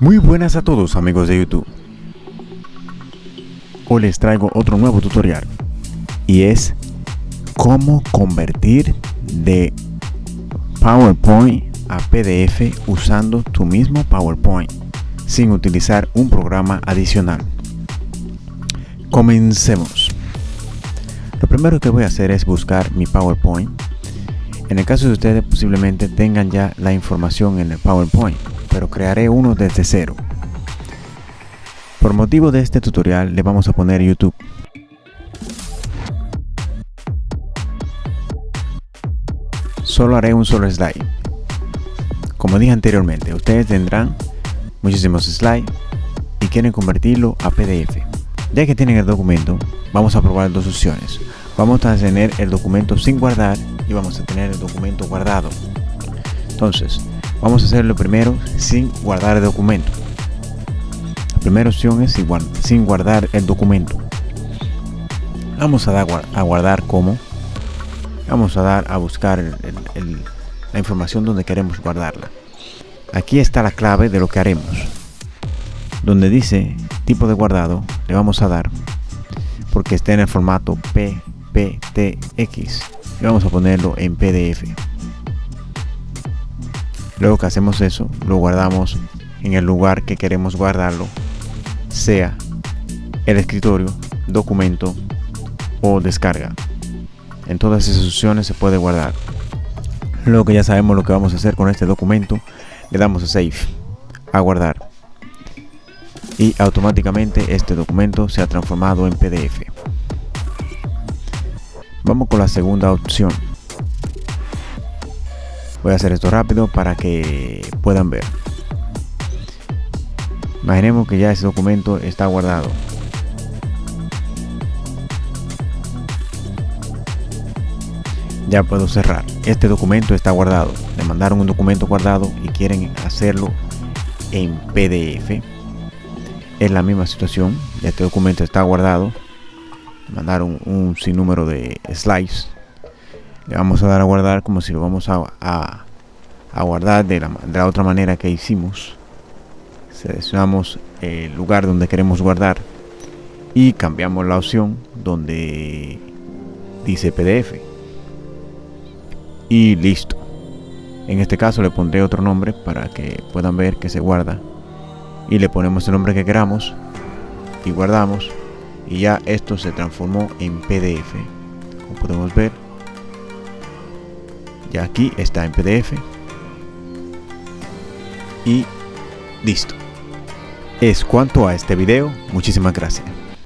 Muy buenas a todos amigos de YouTube. Hoy les traigo otro nuevo tutorial y es cómo convertir de PowerPoint a PDF usando tu mismo PowerPoint sin utilizar un programa adicional. Comencemos. Lo primero que voy a hacer es buscar mi PowerPoint. En el caso de ustedes posiblemente tengan ya la información en el PowerPoint pero crearé uno desde cero. Por motivo de este tutorial le vamos a poner YouTube. Solo haré un solo slide. Como dije anteriormente, ustedes tendrán muchísimos slides y quieren convertirlo a PDF. Ya que tienen el documento, vamos a probar dos opciones. Vamos a tener el documento sin guardar y vamos a tener el documento guardado. Entonces, Vamos a hacerlo primero sin guardar el documento. La primera opción es sin guardar el documento. Vamos a dar a guardar como. Vamos a dar a buscar la información donde queremos guardarla. Aquí está la clave de lo que haremos. Donde dice tipo de guardado, le vamos a dar porque está en el formato PPTX y vamos a ponerlo en PDF. Luego que hacemos eso, lo guardamos en el lugar que queremos guardarlo, sea el escritorio, documento o descarga. En todas esas opciones se puede guardar. Luego que ya sabemos lo que vamos a hacer con este documento, le damos a Save, a guardar. Y automáticamente este documento se ha transformado en PDF. Vamos con la segunda opción. Voy a hacer esto rápido para que puedan ver. Imaginemos que ya ese documento está guardado. Ya puedo cerrar. Este documento está guardado. Le mandaron un documento guardado y quieren hacerlo en pdf es la misma situación. Este documento está guardado mandaron un sinnúmero de slides. Le vamos a dar a guardar como si lo vamos a, a, guardar de la, de la otra manera que hicimos. Seleccionamos el lugar donde queremos guardar y cambiamos la opción donde dice PDF y listo. En este caso le pondré otro nombre para que puedan ver que se guarda. Y le ponemos el nombre que queramos y guardamos y ya esto se transformó en PDF como podemos ver ya aquí está en PDF y listo. Es cuanto a este video. Muchísimas gracias